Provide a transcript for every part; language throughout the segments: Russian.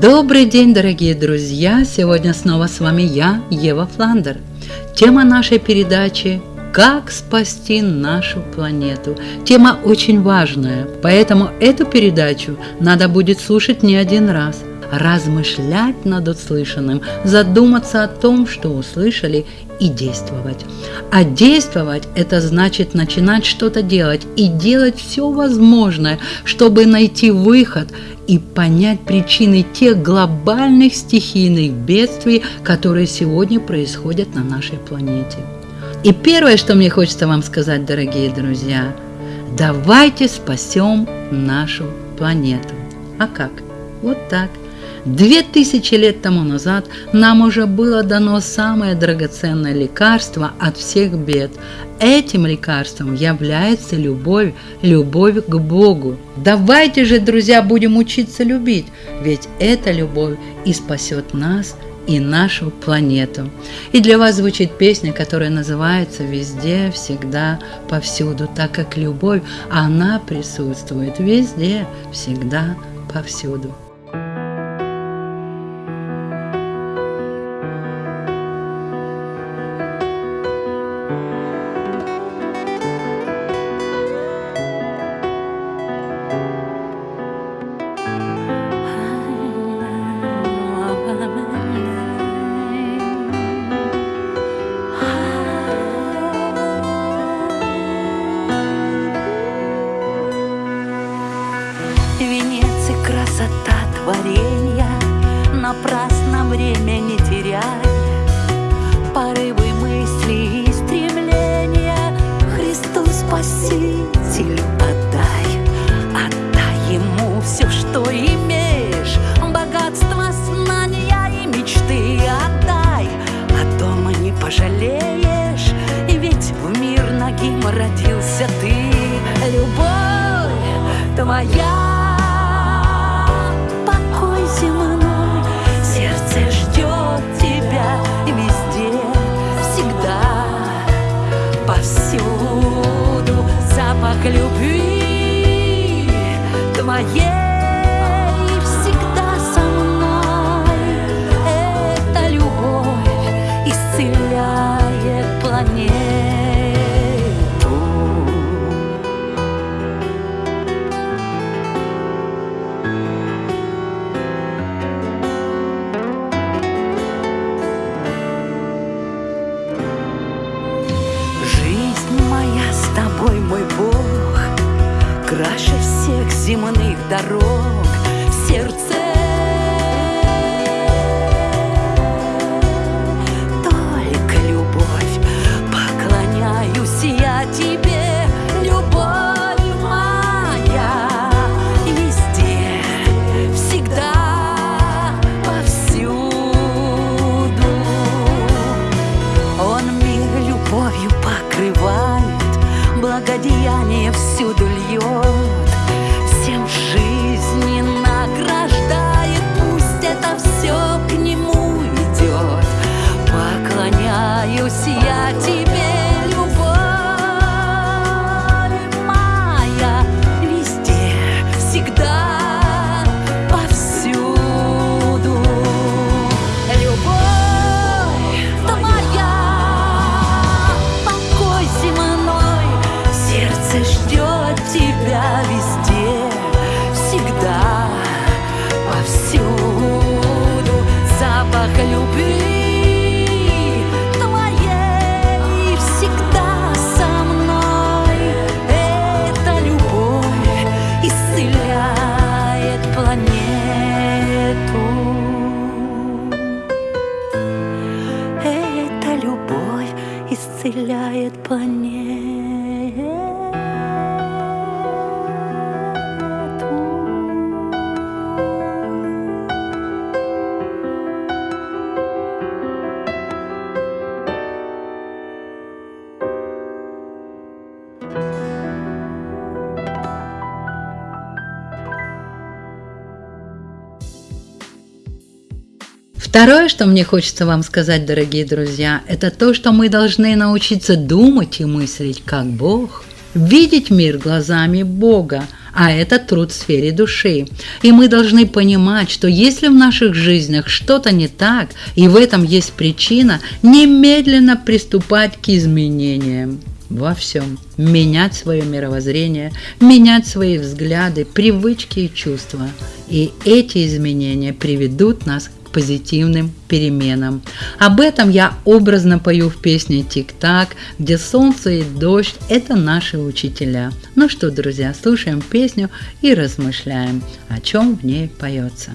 Добрый день, дорогие друзья! Сегодня снова с вами я, Ева Фландер. Тема нашей передачи «Как спасти нашу планету». Тема очень важная, поэтому эту передачу надо будет слушать не один раз – размышлять над услышанным, задуматься о том, что услышали, и действовать. А действовать – это значит начинать что-то делать и делать все возможное, чтобы найти выход и понять причины тех глобальных стихийных бедствий, которые сегодня происходят на нашей планете. И первое, что мне хочется вам сказать, дорогие друзья, давайте спасем нашу планету. А как? Вот так – Две тысячи лет тому назад нам уже было дано самое драгоценное лекарство от всех бед. Этим лекарством является любовь, любовь к Богу. Давайте же, друзья, будем учиться любить, ведь эта любовь и спасет нас и нашу планету. И для вас звучит песня, которая называется «Везде, всегда, повсюду», так как любовь, она присутствует везде, всегда, повсюду. к любви твоей. дорог в сердце. Только любовь, поклоняюсь я тебе, любовь моя, везде, всегда, повсюду. Он мир любовью покрывает, благодеяние всюду льет. Всем eu se ativar. Второе, что мне хочется вам сказать, дорогие друзья, это то, что мы должны научиться думать и мыслить как Бог, видеть мир глазами Бога, а это труд в сфере души. И мы должны понимать, что если в наших жизнях что-то не так, и в этом есть причина, немедленно приступать к изменениям во всем. Менять свое мировоззрение, менять свои взгляды, привычки и чувства. И эти изменения приведут нас позитивным переменам. Об этом я образно пою в песне «Тик-так», где солнце и дождь – это наши учителя. Ну что, друзья, слушаем песню и размышляем, о чем в ней поется.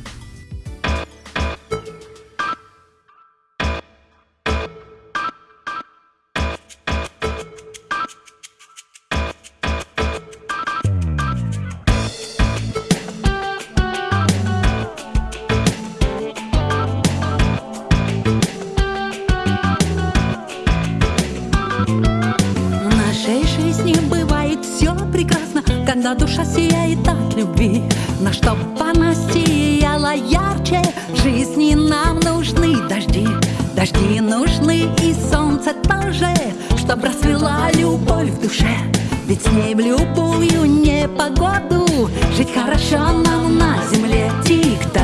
Душа сияет от любви На чтоб она сияла ярче. Жизни нам нужны дожди Дожди нужны и солнце тоже Чтоб расцвела любовь в душе. Ведь с ней в любую непогоду Жить хорошо нам на земле. Тик-так,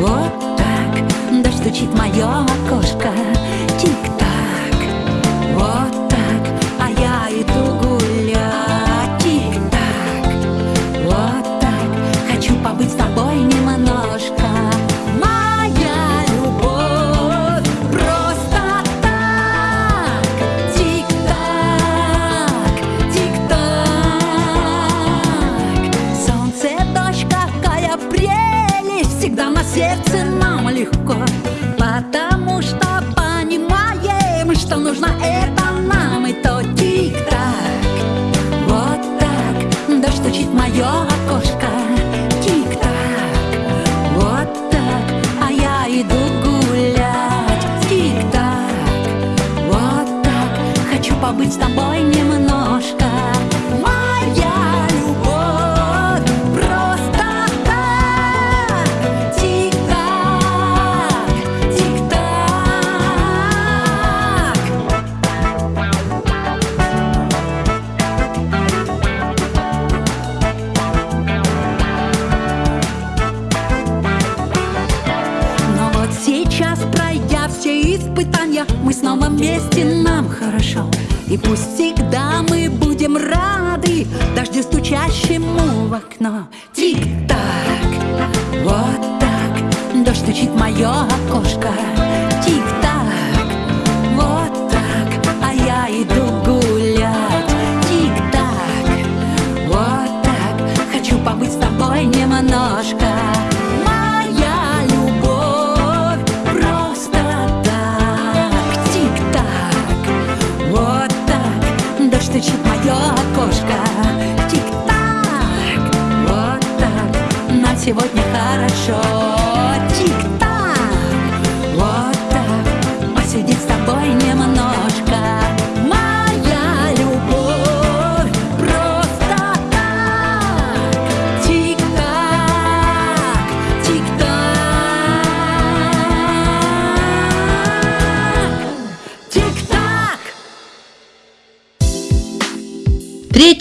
вот так Дождь стучит мое окошко пусть всегда мы будем рады Дождю стучащему в окно. Тик-так, вот так Дождь стучит мое окошко. Тик-так, вот так А я иду гулять. Тик-так, вот так Хочу побыть с тобой немножко мое окошко Тик-так, вот так, нам сегодня хорошо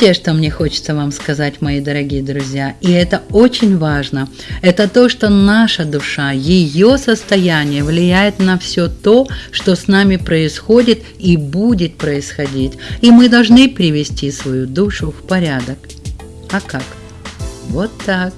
Третье, что мне хочется вам сказать, мои дорогие друзья, и это очень важно, это то, что наша душа, ее состояние влияет на все то, что с нами происходит и будет происходить. И мы должны привести свою душу в порядок. А как? Вот так.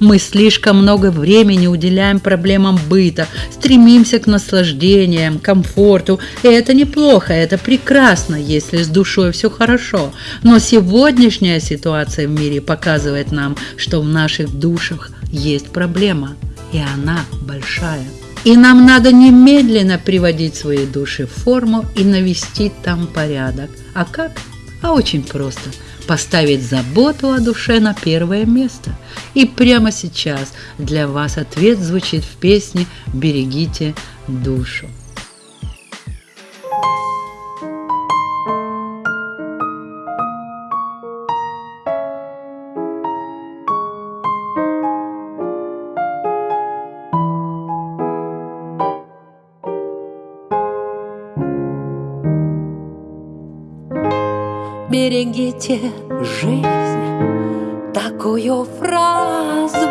Мы слишком много времени уделяем проблемам быта, стремимся к наслаждениям, комфорту. И это неплохо, это прекрасно, если с душой все хорошо. Но сегодняшняя ситуация в мире показывает нам, что в наших душах есть проблема, и она большая. И нам надо немедленно приводить свои души в форму и навести там порядок. А как? А очень просто – поставить заботу о душе на первое место. И прямо сейчас для вас ответ звучит в песне «Берегите душу». Берегите жизнь, Такую фразу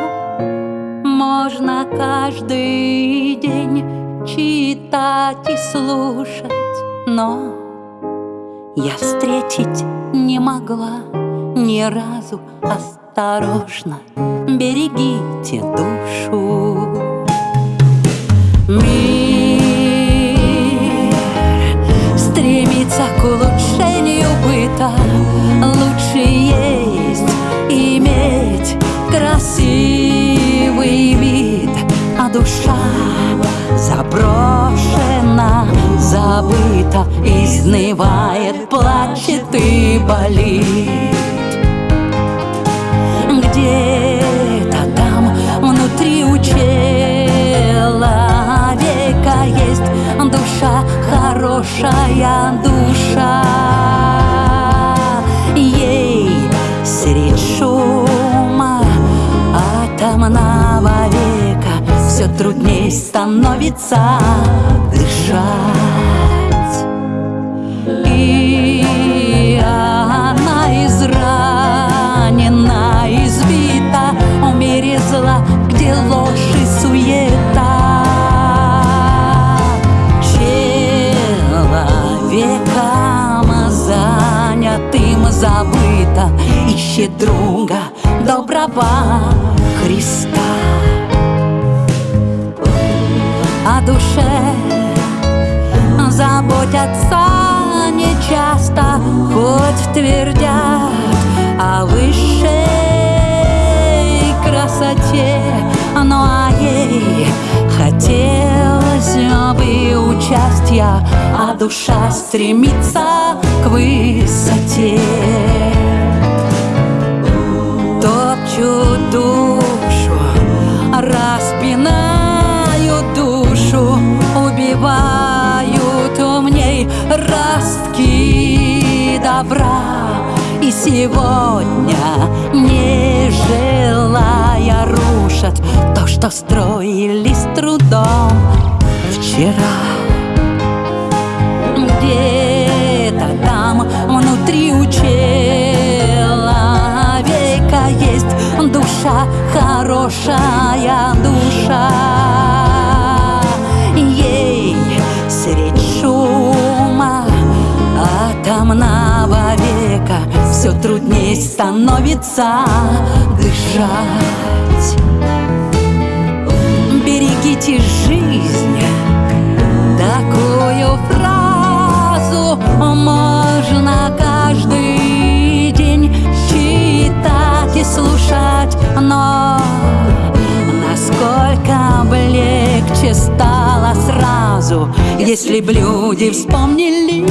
можно каждый день читать и слушать, но я встретить не могла ни разу осторожно. Берегите душу. Заброшена, забыта, изнывает, плачет и болит. Где-то там внутри у человека есть душа, хорошая душа. Трудней становится дышать. И она изранена, избита в где ложь и суета. Человеком занятым забыто ищет друга доброго Христа. Душе заботятся нечасто, хоть твердят о высшей красоте, ну а ей хотелось бы участия, а душа стремится к высоте. Топчут душу, добра. И сегодня, не желая, рушат то, что строили с трудом вчера. Где-то там внутри у человека есть душа, хорошая душа. Ей средь шума все трудней становится дышать. Берегите жизнь, такую фразу можно каждый день читать и слушать, но насколько бы легче стало сразу, если б люди вспомнили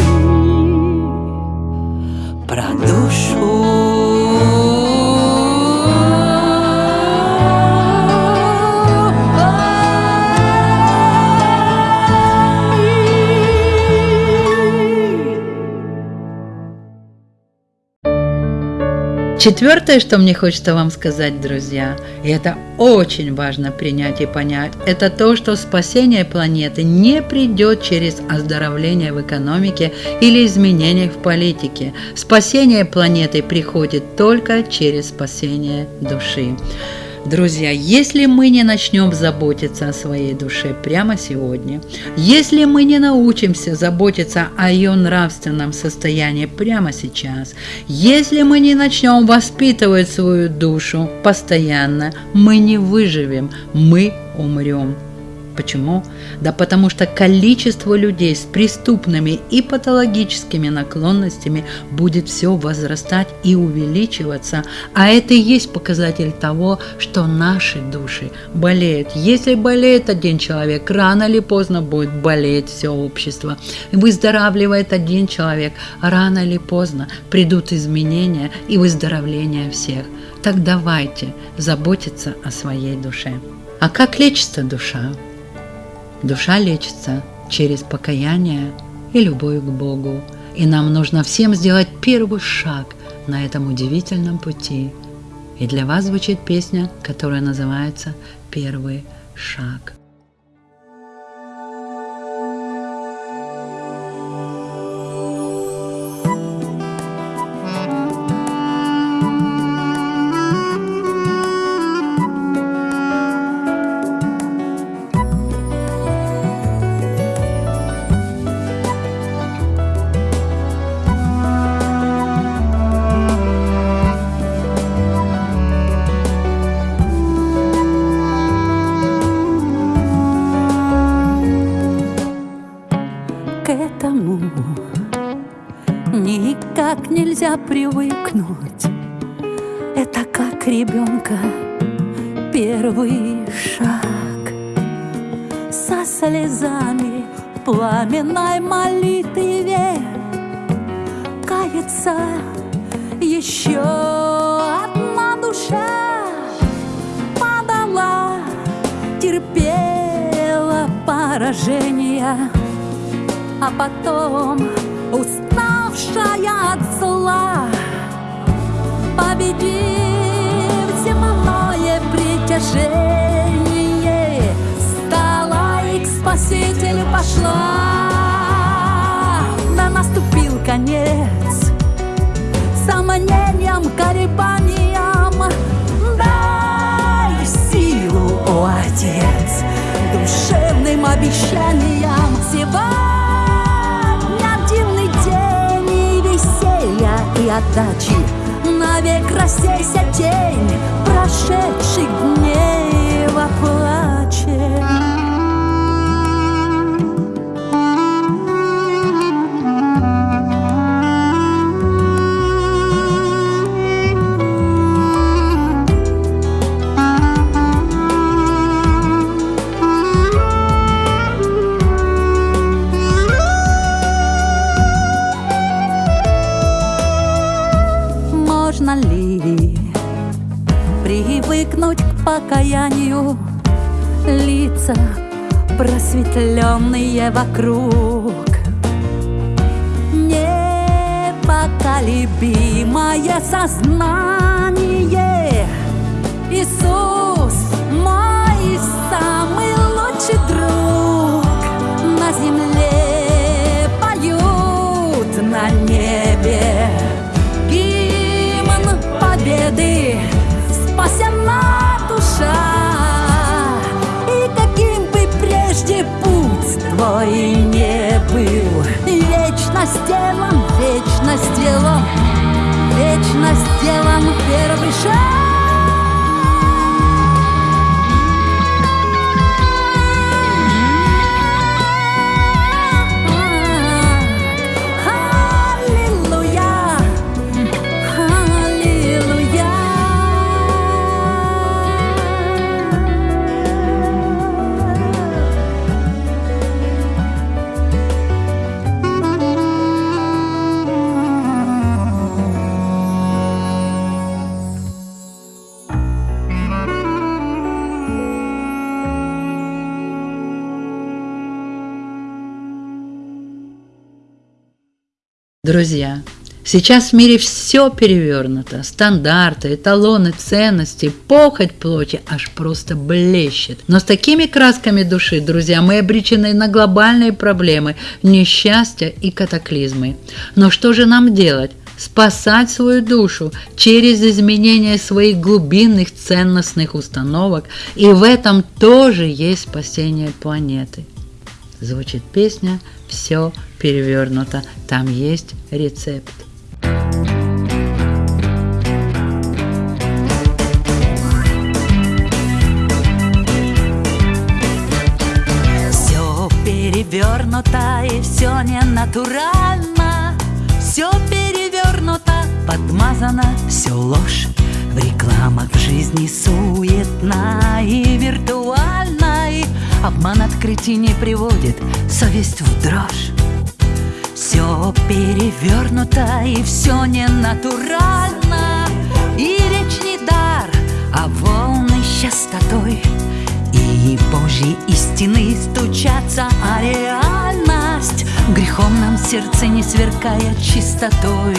Четвертое, что мне хочется вам сказать, друзья, и это очень важно принять и понять, это то, что спасение планеты не придет через оздоровление в экономике или изменения в политике. Спасение планеты приходит только через спасение души. Друзья, если мы не начнем заботиться о своей душе прямо сегодня, если мы не научимся заботиться о ее нравственном состоянии прямо сейчас, если мы не начнем воспитывать свою душу постоянно, мы не выживем, мы умрем. Почему? Да потому что количество людей с преступными и патологическими наклонностями будет все возрастать и увеличиваться, а это и есть показатель того, что наши души болеют. Если болеет один человек, рано или поздно будет болеть все общество. Выздоравливает один человек, рано или поздно придут изменения и выздоровление всех. Так давайте заботиться о своей душе. А как лечится душа? Душа лечится через покаяние и любовь к Богу. И нам нужно всем сделать первый шаг на этом удивительном пути. И для вас звучит песня, которая называется «Первый шаг». Потом уставшая от зла. Победив земное притяжение Стала и к Спасителю пошла. Да наступил конец. Сомнениям, колебаниям Дай силу, о Отец Душевным обещаниям Сегодня и отдачи. Навек рассейся тень прошедших дней во плаче покаянию. Лица просветленные вокруг. Непоколебимое сознание. Иисус Вечно сделан, вечно сделан, вечно сделан первый шаг Друзья, сейчас в мире все перевернуто. Стандарты, эталоны, ценности, похоть плоти аж просто блещет. Но с такими красками души, друзья, мы обречены на глобальные проблемы, несчастья и катаклизмы. Но что же нам делать? спасать свою душу через изменение своих глубинных ценностных установок, и в этом тоже есть спасение планеты. Звучит песня «Все перевернуто». Там есть рецепт. Все перевернуто и все не натурально, все перевернуто, подмазано, все ложь. В рекламах жизни суетна и виртуальной Обман открытий не приводит совесть в дрожь. Все перевернуто и все не натурально. И речь не дар, а волны частотой И Божьи истины стучатся, а реальность. Грехом нам сердце не сверкая чистотой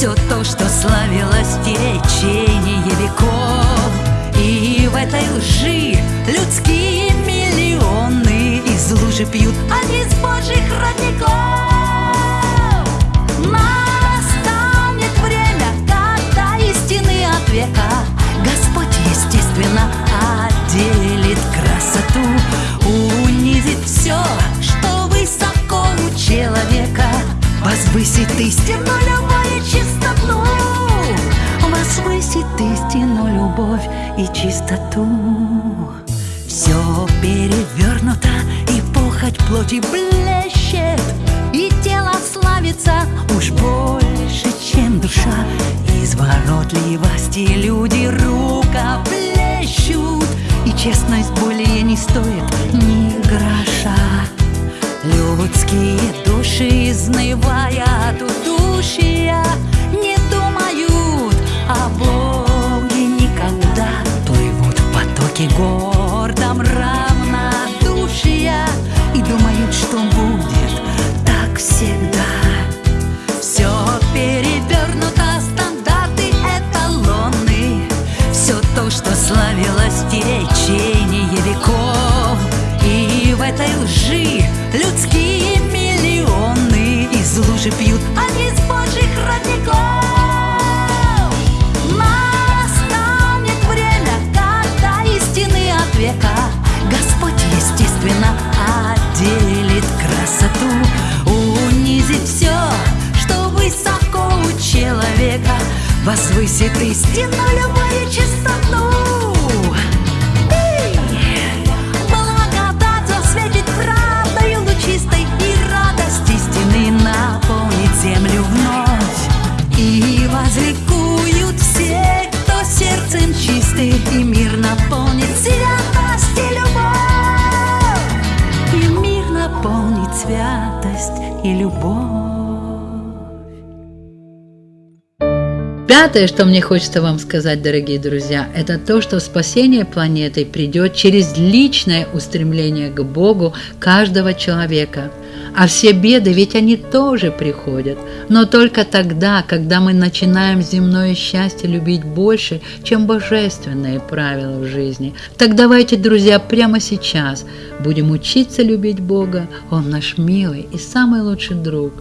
Все то, что славилось течение веков. И в этой лжи людские миллионы Из лужи пьют, они с божьих родников. Настанет время, когда истины от века Господь, естественно, отделит красоту Унизит все, человека Возвысит истину, любовь и чистоту. Возвысит истину, любовь и чистоту. Все перевернуто и Печать плоти блещет И тело славится Уж больше, чем душа. Изворотливости люди рукоплещут И честность более не стоит души, изнывая, удушья Не думают о Боге никогда. Плывут в потоке гордом равнодушия И думают, что будет так всегда. Все перевернуто, стандарты эталоны. Все то, что славилось в течение веков. И в этой лжи Лужи пьют. Они из божьих родников. Настанет время, когда истины от века. Господь, естественно, отделит красоту Унизит все, что высоко у человека. Возвысит истину любую чистоту Пятое, что мне хочется вам сказать, дорогие друзья, это то, что спасение планеты придет через личное устремление к Богу каждого человека. А все беды, ведь они тоже приходят, но только тогда, когда мы начинаем земное счастье любить больше, чем божественные правила в жизни. Так давайте, друзья, прямо сейчас будем учиться любить Бога. Он наш милый и самый лучший друг.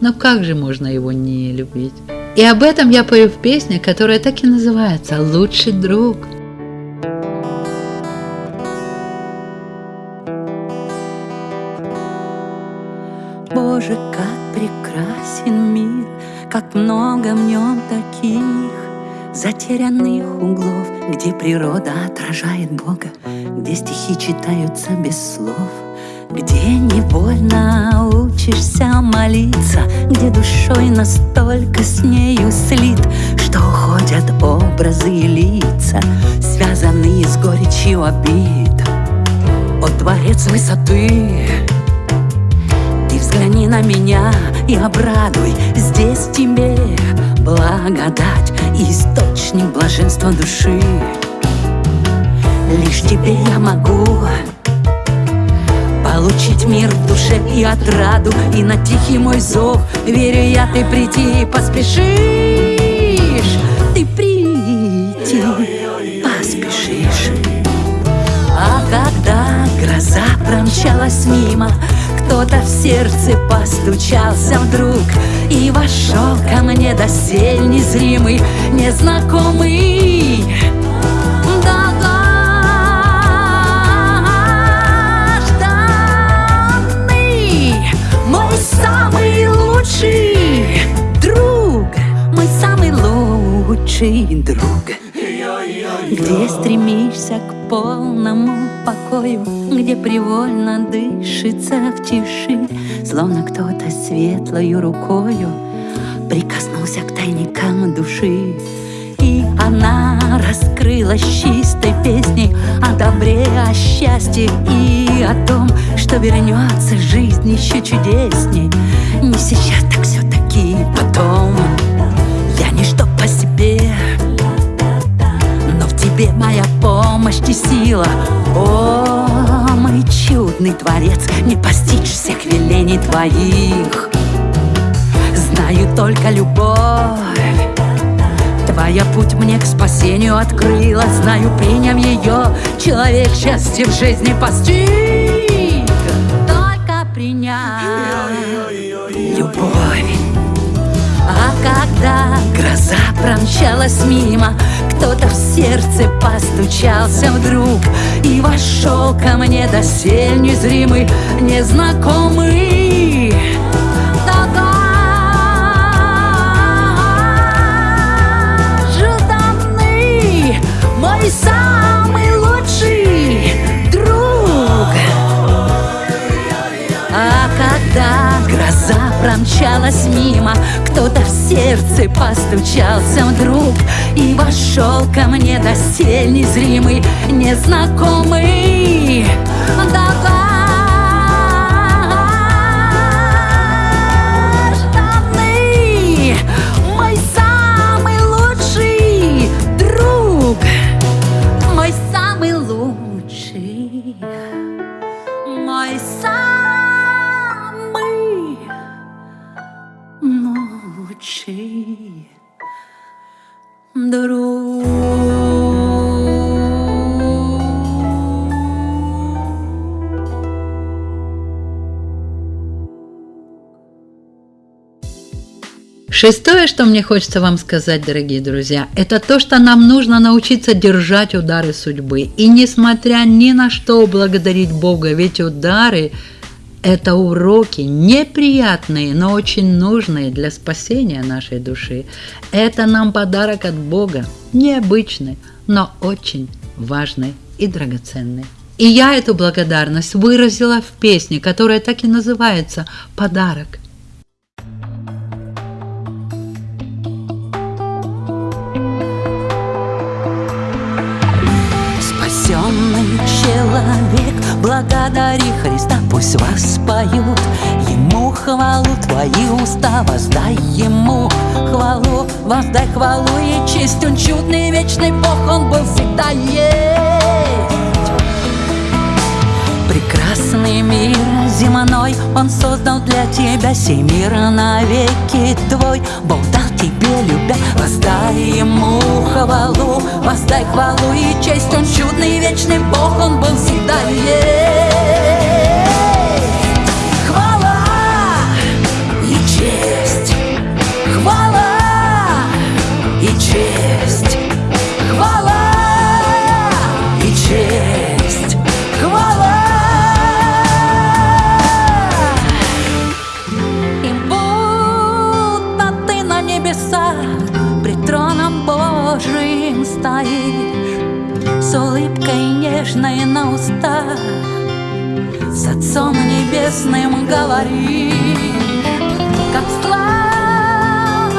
Но как же можно его не любить? И об этом я пою в песне, которая так и называется «Лучший друг». Боже, как прекрасен мир, как много в нем таких затерянных углов, где природа отражает Бога, где стихи читаются без слов, где невольно учишься молиться, где душой настолько с нею слит, что уходят образы и лица, связанные с горечью обид. О, дворец высоты, ты взгляни на меня и обрадуй. Здесь тебе благодать источник блаженства души. Лишь тебе я могу Получить мир в душе и отраду И на тихий мой зов. Верю я, ты приди и поспешишь. Ты приди, поспешишь. А когда гроза промчалась мимо, Кто-то в сердце постучался вдруг И вошел ко мне досель незримый, незнакомый лучший друг где стремишься к полному покою, Где привольно дышится в тиши, Словно кто-то светлою рукою Прикоснулся к тайникам души. И она раскрылась чистой песней О добре, о счастье и о том, Что вернется жизнь еще чудесней. Не сейчас, так все-таки потом. Я ничто по себе тебе моя помощь и сила. О, мой чудный творец Не постичь всех велений твоих. Знаю только любовь. Твоя путь мне к спасению открыла. Знаю, приняв ее, человек счастье в жизни постиг. Только приняв любовь. А когда гроза промчалась мимо, Кто-то в сердце постучался вдруг И вошел ко мне досель незримый, незнакомый. Долгожданный Мой самый промчалась мимо. Кто-то в сердце постучался вдруг И вошел ко мне досель незримый, незнакомый. Давай Шестое, что мне хочется вам сказать, дорогие друзья, это то, что нам нужно научиться держать удары судьбы. И несмотря ни на что благодарить Бога, ведь удары – это уроки неприятные, но очень нужные для спасения нашей души. Это нам подарок от Бога, необычный, но очень важный и драгоценный. И я эту благодарность выразила в песне, которая так и называется «Подарок». Человек. Благодари Христа, пусть вас поют. Ему хвалу твои уста Воздай Ему хвалу Воздай хвалу и честь. Он чудный вечный Бог Он был всегда есть. Прекрасный мир земной Он создал для тебя Сей мир навеки твой. Бог дал тебе любя Воздай ему хвалу Воздай хвалу и честь Он чудный вечный Бог Он был всегда есть нежной на устах С Отцом Небесным говоришь Как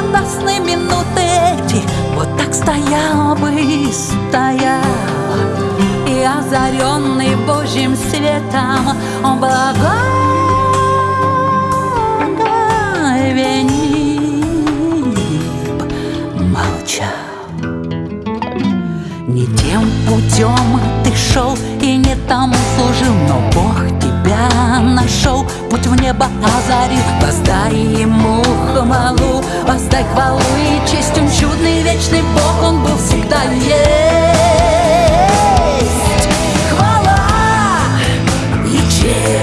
сладостны минуты эти Вот так стоял бы и стоял. И озаренный Божьим светом Он благовенит молчал. Не тем путем ты шел и не там служил, но Бог тебя нашел, путь в небо озарил. Воздай ему хвалу, воздай хвалу и честь, он чудный вечный Бог, он был всегда есть. Хвала и честь,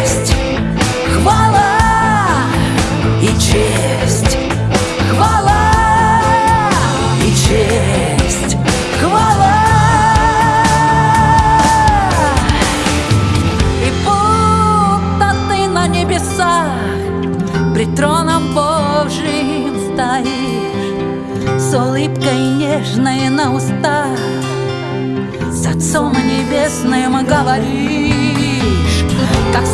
нежной на устах. С Отцом Небесным говоришь Как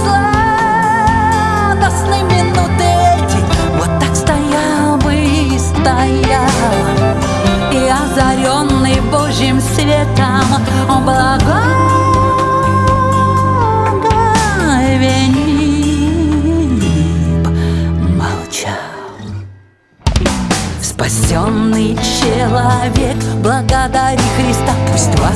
сладостны минуты эти. Вот так стоял бы и стоял. И озаренный Божьим светом Он Спасенный человек, благодари Христа Пусть вас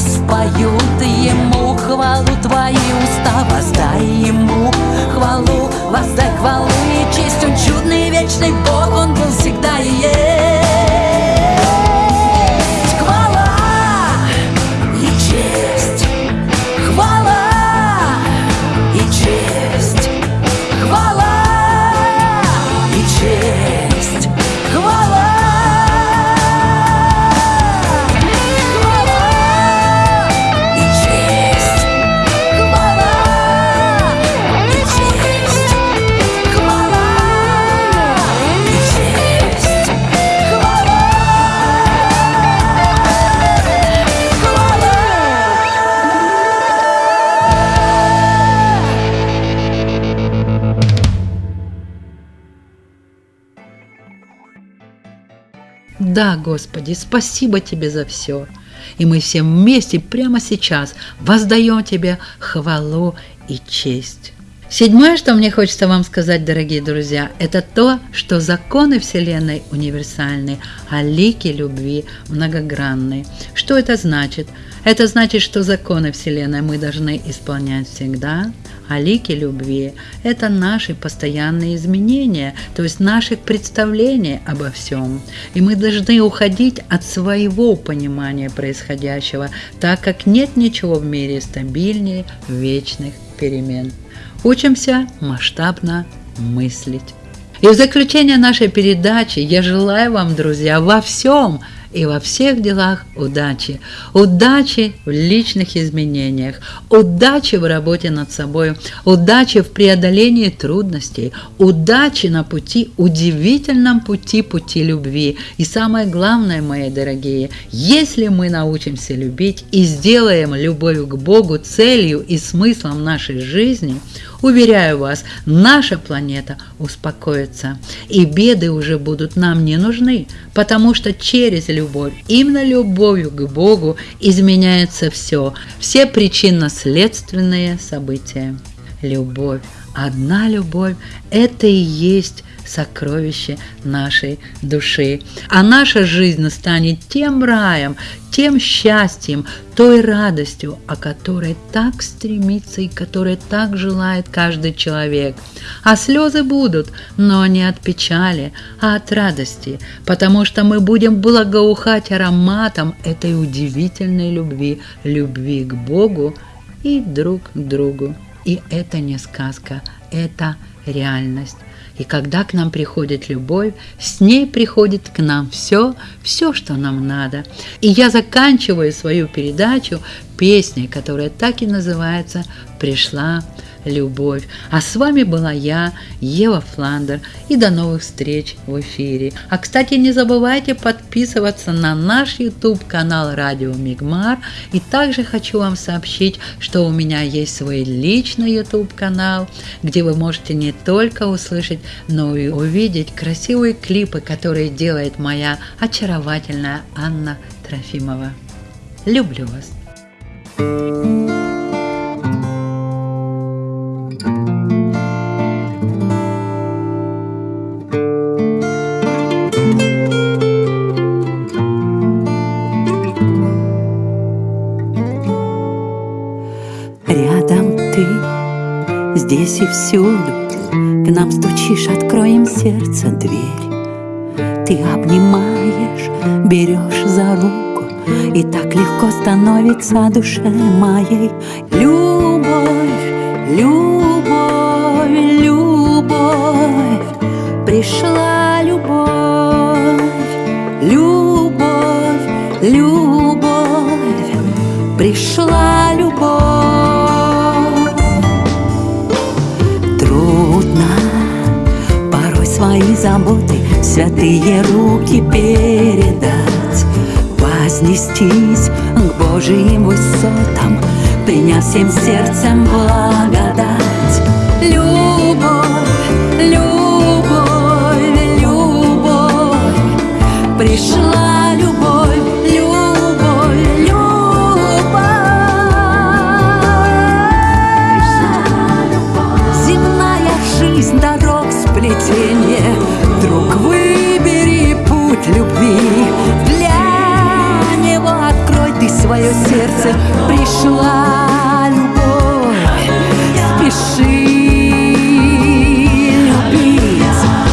Господи, спасибо Тебе за все. И мы все вместе прямо сейчас воздаем Тебе хвалу и честь. Седьмое, что мне хочется вам сказать, дорогие друзья, это то, что законы Вселенной универсальны, а лики любви многогранны. Что это значит? Это значит, что законы Вселенной мы должны исполнять всегда, а лики любви – это наши постоянные изменения, то есть наших представлений обо всем. И мы должны уходить от своего понимания происходящего, так как нет ничего в мире стабильнее вечных перемен. Учимся масштабно мыслить. И в заключение нашей передачи я желаю вам, друзья, во всем и во всех делах удачи. Удачи в личных изменениях, удачи в работе над собой, удачи в преодолении трудностей, удачи на пути, удивительном пути, пути любви. И самое главное, мои дорогие, если мы научимся любить и сделаем любовь к Богу целью и смыслом нашей жизни – Уверяю вас, наша планета успокоится, и беды уже будут нам не нужны, потому что через любовь, именно любовью к Богу изменяется все, все причинно-следственные события. Любовь, одна любовь – это и есть сокровище нашей души. А наша жизнь станет тем раем, тем счастьем, той радостью, о которой так стремится и которой так желает каждый человек. А слезы будут, но не от печали, а от радости, потому что мы будем благоухать ароматом этой удивительной любви, любви к Богу и друг к другу. И это не сказка, это реальность. И когда к нам приходит любовь, с ней приходит к нам все, все, что нам надо. И я заканчиваю свою передачу песней, которая так и называется «Пришла любовь. А с вами была я, Ева Фландер, и до новых встреч в эфире. А, кстати, не забывайте подписываться на наш YouTube-канал Радио Мигмар. И также хочу вам сообщить, что у меня есть свой личный YouTube-канал, где вы можете не только услышать, но и увидеть красивые клипы, которые делает моя очаровательная Анна Трофимова. Люблю вас! thank you здесь и всюду К нам стучишь, откроем сердце дверь. Ты обнимаешь, берешь за руку И так легко становится душе моей. Любовь, любовь, любовь Пришла заботы святые руки передать, вознестись к Божьим высотам, приняв всем сердцем благодать. Любви Для него открой ты свое сердце. Пришла любовь, спеши любить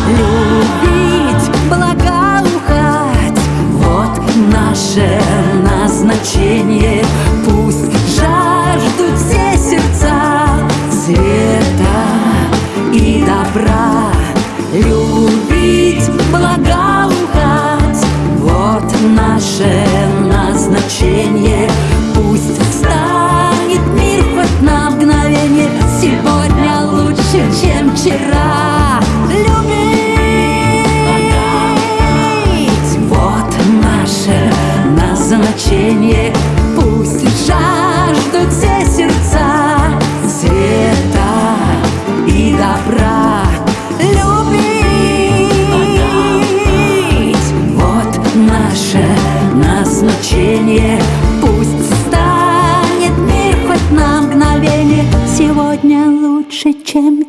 Любить, благоухать Вот наше назначение. Пусть жаждут все сердца. Света и добра назначение. Пусть станет мир хоть на мгновение. Сегодня лучше, чем вчера. Любить.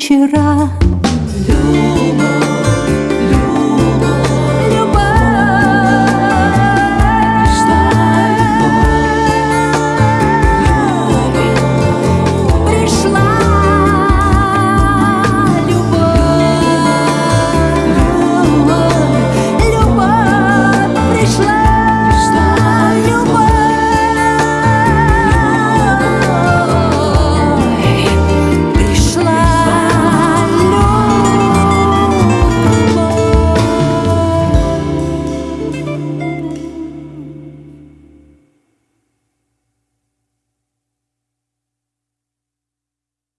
Вчера